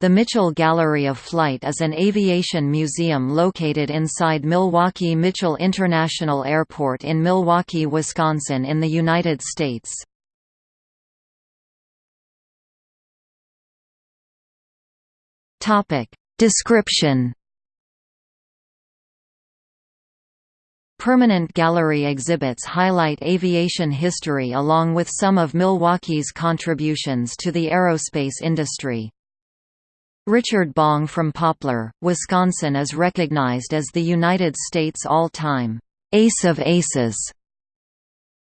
The Mitchell Gallery of Flight is an aviation museum located inside Milwaukee Mitchell International Airport in Milwaukee, Wisconsin in the United States. Description Permanent gallery exhibits highlight aviation history along with some of Milwaukee's contributions to the aerospace industry. Richard Bong from Poplar, Wisconsin is recognized as the United States all-time «ace of aces».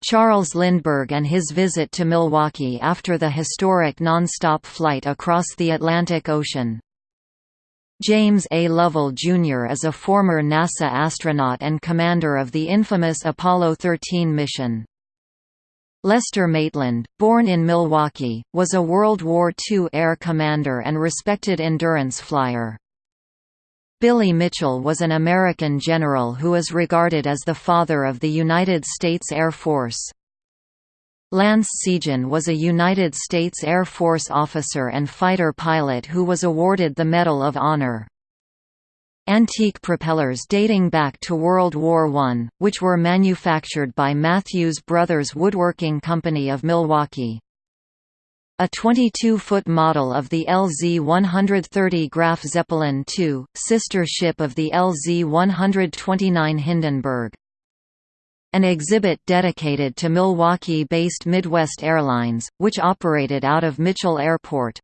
Charles Lindbergh and his visit to Milwaukee after the historic non-stop flight across the Atlantic Ocean. James A. Lovell, Jr. is a former NASA astronaut and commander of the infamous Apollo 13 mission. Lester Maitland, born in Milwaukee, was a World War II air commander and respected endurance flyer. Billy Mitchell was an American general who is regarded as the father of the United States Air Force. Lance Sijan was a United States Air Force officer and fighter pilot who was awarded the Medal of Honor. Antique propellers dating back to World War I, which were manufactured by Matthews Brothers Woodworking Company of Milwaukee. A 22-foot model of the LZ-130 Graf Zeppelin II, sister ship of the LZ-129 Hindenburg. An exhibit dedicated to Milwaukee-based Midwest Airlines, which operated out of Mitchell Airport.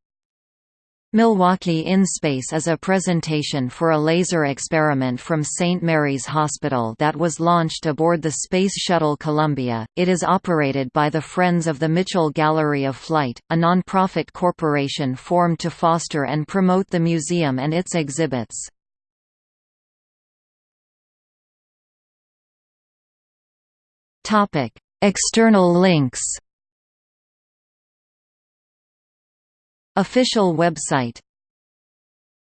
Milwaukee in Space is a presentation for a laser experiment from St. Mary's Hospital that was launched aboard the Space Shuttle Columbia. It is operated by the Friends of the Mitchell Gallery of Flight, a nonprofit corporation formed to foster and promote the museum and its exhibits. External links. Official website